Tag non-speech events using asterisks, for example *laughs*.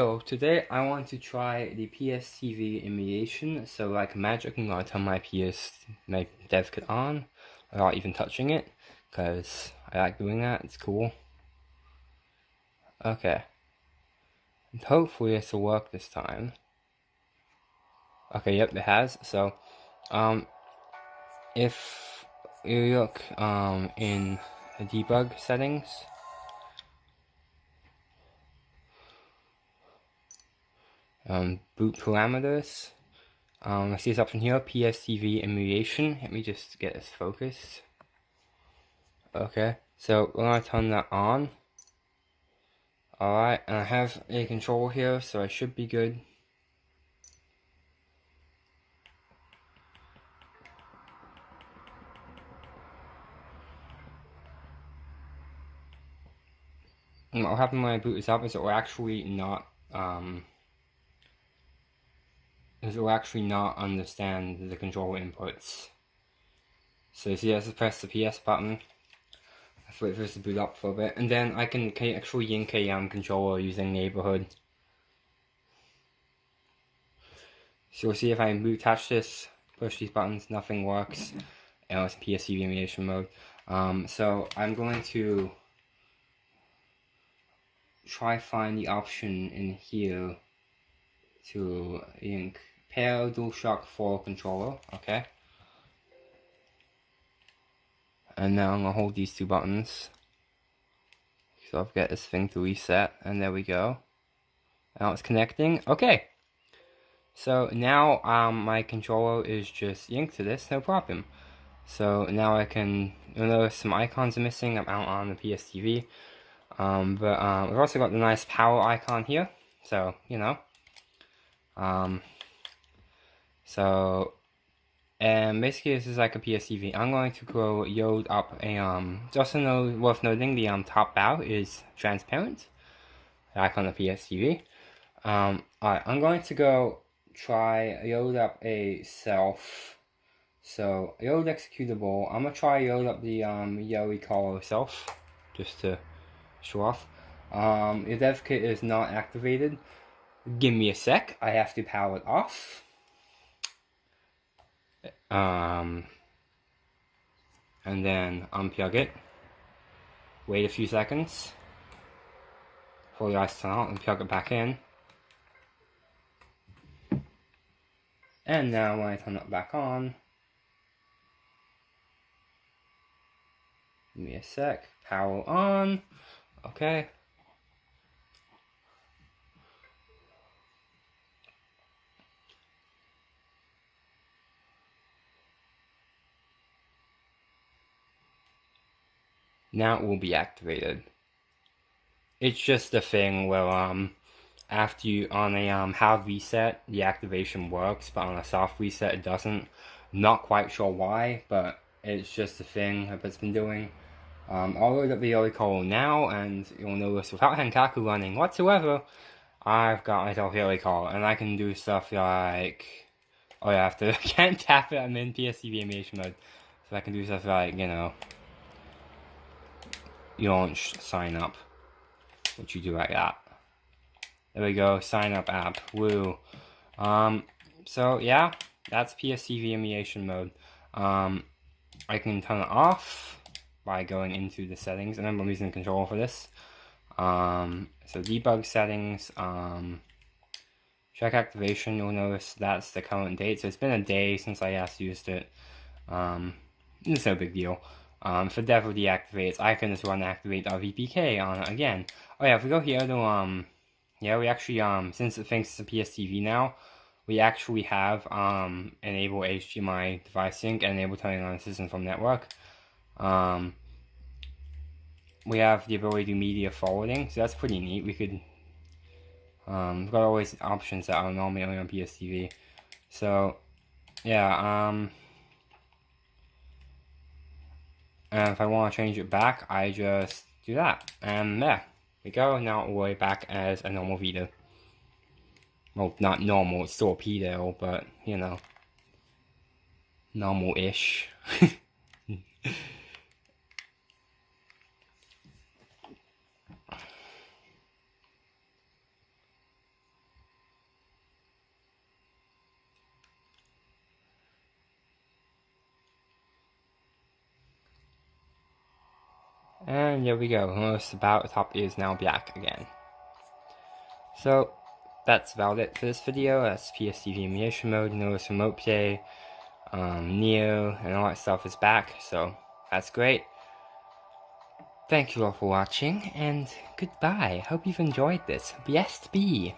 So today I want to try the PSTV emulation, so like magic I'm gonna turn my PS, my dev kit on, without even touching it, because I like doing that, it's cool. Okay. And hopefully this will work this time. Okay, yep, it has, so, um, if you look, um, in the debug settings, um, boot parameters. Um, I see this option here, PSTV emulation. Let me just get this focused. Okay, so we're gonna turn that on. Alright, and I have a control here, so I should be good. What will happen when I boot this up is it will actually not um, it will actually not understand the control inputs. So you see, I just press the PS button. I wait for this to boot up for a bit, and then I can actually yank a um, controller using neighborhood. So you'll see if I attach this, push these buttons, nothing works. *laughs* And it's PSTV emulation mode. Um, so I'm going to try find the option in here to ink pair DualShock 4 controller, okay? And now I'm gonna hold these two buttons. So I've got this thing to reset, and there we go. Now it's connecting. Okay. So now um, my controller is just yanked to this, no problem. So now I can, you know, some icons are missing. I'm out on the PSTV. Um, but um, we've also got the nice power icon here. So, you know. Um, so, and basically this is like a PSTV. I'm going to go load up a, um, just to know, worth noting, the um, top bow is transparent, like on the PSTV. Um, alright, I'm going to go try load up a self. So, load executable. I'm gonna try load up the um, Yelly color self, just to show off. Um, your dev kit is not activated. Give me a sec, I have to power it off. Um, and then unplug it. Wait a few seconds. For the ice out and plug it back in. And now when I turn it back on, give me a sec, power on, okay. Now it will be activated. It's just a thing where um after you on a um hard reset the activation works but on a soft reset it doesn't. Not quite sure why, but it's just a thing that it's been doing. Um, I'll load up the call now and you'll notice without *laughs* Henkaku running whatsoever, I've got myself call and I can do stuff like oh yeah, I have to *laughs* can't tap it, I'm in PSTV emulation mode. So I can do stuff like, you know, launch sign up, which you do like that. There we go, sign up app, woo. Um, so yeah, that's PSTV emulation mode. Um, I can turn it off by going into the settings, and I'm using the controller for this. Um, so debug settings, um, check activation, you'll notice that's the current date. So it's been a day since I last used it. Um, it's no big deal. Um, for devil deactivates, I can just run activate VPK on it again. Oh yeah, if we go here to, um, yeah, we actually, um, since it thinks it's a PSTV now, we actually have, um, enable HDMI device sync and enable turning on system from network. Um, we have the ability to do media forwarding, so that's pretty neat. We could, um, we've got always options that are normally only on PSTV. So, yeah, um, and if I want to change it back, I just do that. And there we go. Now we're back as a normal Vita. Well, not normal, it's still a pedo, but, you know, normal-ish. *laughs* And there we go, Notice about top is now black again. So, that's about it for this video. That's PSTV emulation mode. Notice remote play, um, Neo, and all that stuff is back. So, that's great. Thank you all for watching, and goodbye. Hope you've enjoyed this. Blessed be.